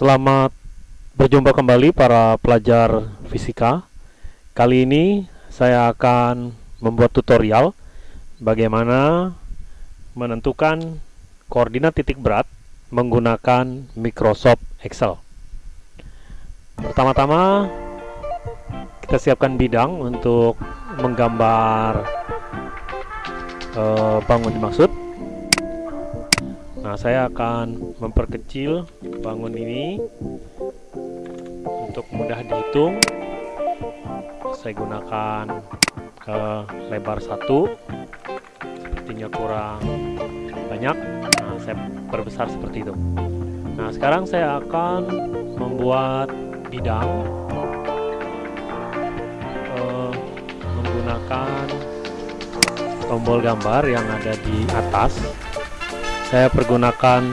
Selamat berjumpa kembali para pelajar fisika. Kali ini saya akan membuat tutorial bagaimana menentukan koordinat titik berat menggunakan Microsoft Excel. Pertama-tama kita siapkan bidang untuk menggambar uh, bangun dimaksud. Nah, saya akan memperkecil bangun ini untuk mudah dihitung. Saya gunakan uh, lebar satu, sepertinya kurang banyak. Nah, saya perbesar seperti itu. Nah, sekarang saya akan membuat bidang uh, menggunakan tombol gambar yang ada di atas saya pergunakan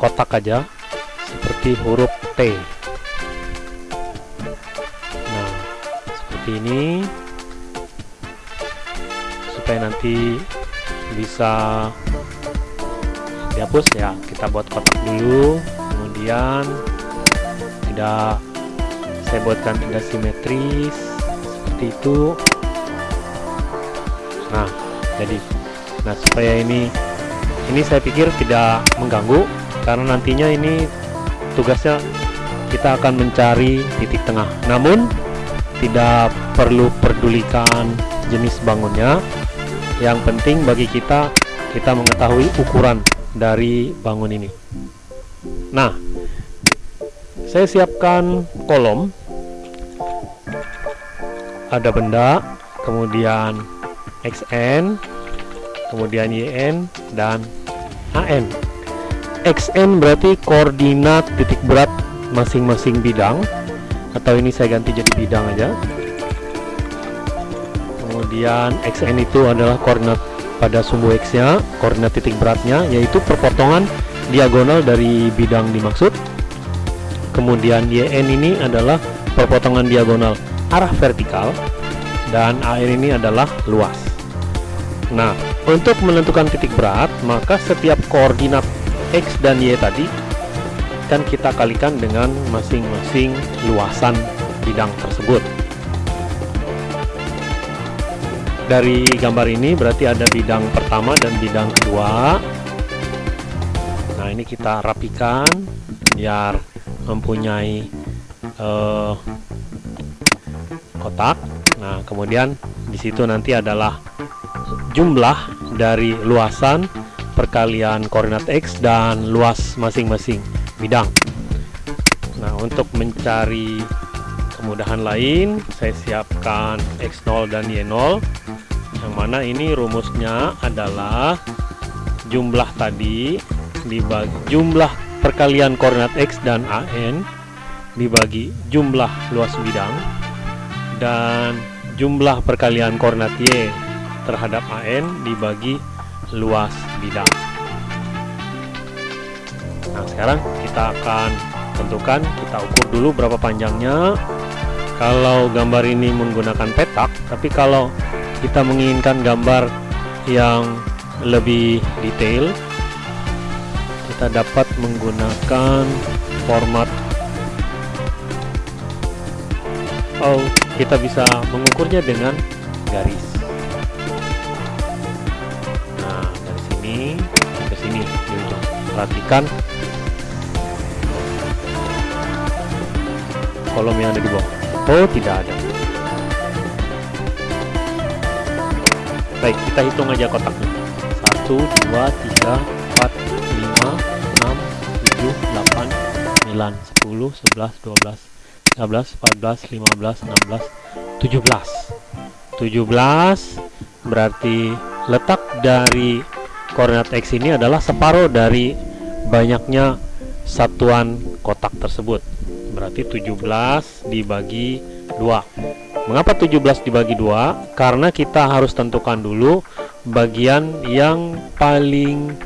kotak aja seperti huruf T. Nah seperti ini supaya nanti bisa dihapus ya. Kita buat kotak dulu kemudian tidak saya buatkan tidak simetris seperti itu. Nah jadi nah supaya ini ini saya pikir tidak mengganggu karena nantinya ini tugasnya kita akan mencari titik tengah. Namun tidak perlu pedulikan jenis bangunnya. Yang penting bagi kita kita mengetahui ukuran dari bangun ini. Nah saya siapkan kolom. Ada benda kemudian XN kemudian YN dan AN XN berarti koordinat titik berat masing-masing bidang. Atau ini saya ganti jadi bidang aja. Kemudian XN itu adalah koordinat pada sumbu X nya koordinat titik beratnya yaitu perpotongan diagonal dari bidang dimaksud. Kemudian YN ini adalah perpotongan diagonal arah vertikal. Dan AN ini adalah luas. Nah untuk menentukan titik berat, maka setiap koordinat X dan Y tadi kan kita kalikan dengan masing-masing luasan bidang tersebut. Dari gambar ini berarti ada bidang pertama dan bidang kedua. Nah, ini kita rapikan biar mempunyai uh, kotak. Nah, kemudian di situ nanti adalah jumlah dari luasan perkalian koordinat X dan luas masing-masing bidang. Nah untuk mencari kemudahan lain saya siapkan X0 dan Y0 yang mana ini rumusnya adalah jumlah tadi dibagi jumlah perkalian koordinat X dan AN dibagi jumlah luas bidang dan jumlah perkalian koordinat Y terhadap AN dibagi luas bidang. Nah, sekarang kita akan tentukan, kita ukur dulu berapa panjangnya. Kalau gambar ini menggunakan petak, tapi kalau kita menginginkan gambar yang lebih detail, kita dapat menggunakan format Oh, kita bisa mengukurnya dengan garis. Ke sini di ujung. Perhatikan. Kolom yang ada di bawah. Oh tidak ada. Baik kita hitung aja kotaknya. 1 2 3 4 5 6 7 8 9 10 11 12 13 14 15 16 17 17 berarti letak dari koordinat X ini adalah separuh dari banyaknya satuan kotak tersebut. Berarti 17 dibagi 2 mengapa 17 dibagi 2 karena kita harus tentukan dulu bagian yang paling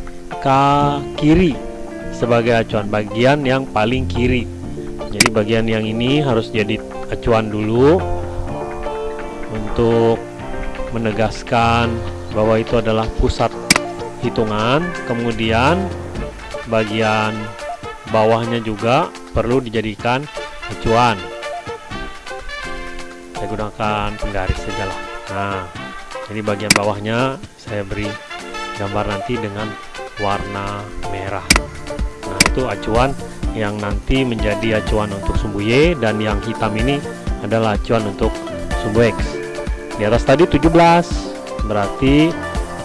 kiri sebagai acuan bagian yang paling kiri. Jadi bagian yang ini harus jadi acuan dulu untuk menegaskan bahwa itu adalah pusat hitungan kemudian bagian bawahnya juga perlu dijadikan acuan. Saya gunakan penggaris saja lah. Nah jadi bagian bawahnya saya beri gambar nanti dengan warna merah. Nah itu acuan yang nanti menjadi acuan untuk sumbu Y dan yang hitam ini adalah acuan untuk sumbu X. Di atas tadi 17 berarti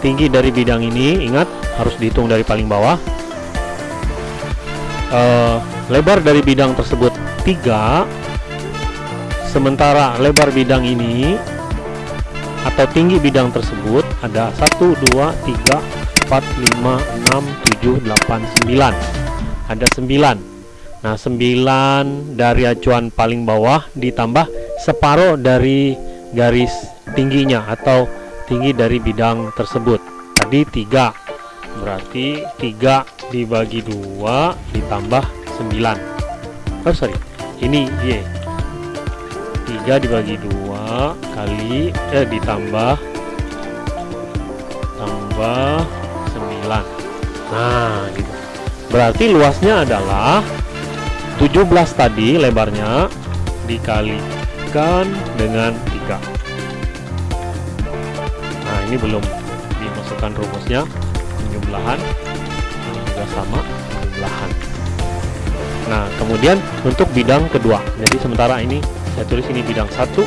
tinggi dari bidang ini ingat harus dihitung dari paling bawah. Uh, lebar dari bidang tersebut 3 sementara lebar bidang ini atau tinggi bidang tersebut ada 1 2 3 4 5 6 7 8 9 ada 9 nah 9 dari acuan paling bawah ditambah separuh dari garis tingginya atau tinggi dari bidang tersebut. Tadi 3 berarti 3 dibagi 2 ditambah 9 oh sorry. Ini Y 3 dibagi 2 kali eh ditambah tambah 9 nah gitu. Berarti luasnya adalah 17 tadi lebarnya dikalikan dengan 3 nah ini belum dimasukkan rumusnya. Penjumlahan ini juga sama penjumlahan nah kemudian untuk bidang kedua. Jadi sementara ini saya tulis ini bidang satu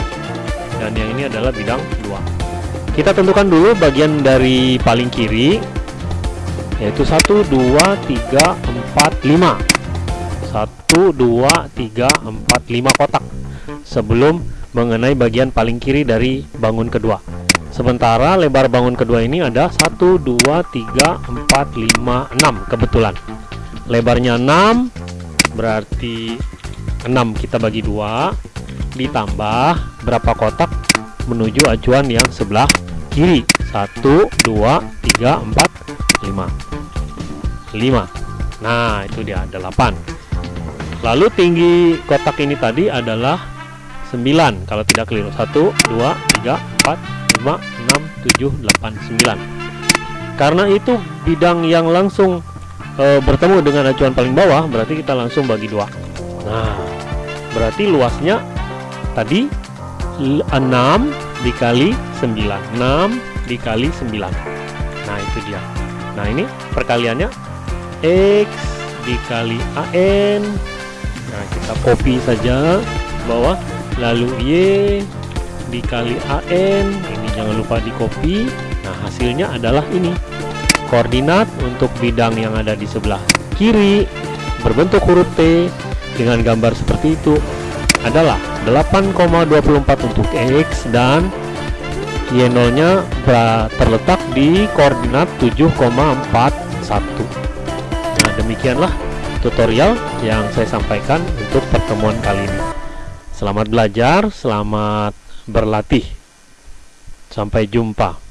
dan yang ini adalah bidang dua. Kita tentukan dulu bagian dari paling kiri yaitu 1 2 3 4 5 1 2 3 4 5 kotak. Sebelum mengenai bagian paling kiri dari bangun kedua sementara lebar bangun kedua ini ada 1 2 3 4 5 6 kebetulan. Lebarnya 6 berarti 6 kita bagi dua ditambah berapa kotak? Menuju acuan yang sebelah kiri. 1 2 3 4 5 5 nah itu dia 8 lalu tinggi kotak ini tadi adalah 9 kalau tidak keliru. 1 2 3 4 5 6 7 8 9 karena itu bidang yang langsung e, bertemu dengan acuan paling bawah berarti kita langsung bagi dua. Nah berarti luasnya tadi 6 dikali 9 6 dikali 9 nah itu dia. Nah ini perkaliannya. X dikali AN nah kita copy saja bawah. Lalu Y dikali AN ini jangan lupa di copy. Nah hasilnya adalah ini. Koordinat untuk bidang yang ada di sebelah kiri berbentuk huruf T dengan gambar seperti itu adalah 8,24 untuk X dan Y0 nya terletak di koordinat 7,41 nah demikianlah tutorial yang saya sampaikan untuk pertemuan kali ini. Selamat belajar selamat berlatih sampai jumpa